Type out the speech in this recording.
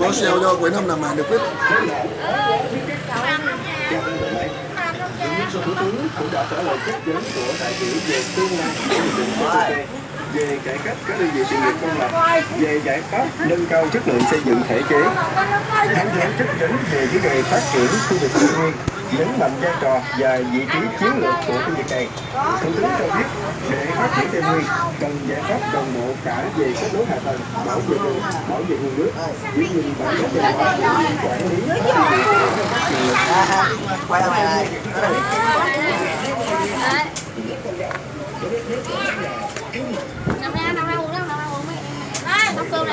có sale cho cuối năm làm hàng được hết Thủ tướng cũng đã trả lời chất vấn của đại biểu về tương lai của hiệp định về cải cách các đơn vị sự nghiệp công lập, về giải pháp nâng cao chất lượng xây dựng thể chế, thẳng thắn chất vấn về vấn đề phát triển khu vực tây nguyên, nhấn mạnh vai trò và vị trí chiến lược của khu vực này. Thủ tướng cho biết để phát Tây Nguyên cần giải pháp đồng bộ cả về kết nối hạ tầng, bảo vệ đường, bảo vệ nguồn nước, giữ gìn bản chất văn hóa, quản lý, phát triển nguồn lực. quay lại đây Nằm ra, nằm ra uống đâu, nằm ra uống mẹ. Nóc cơm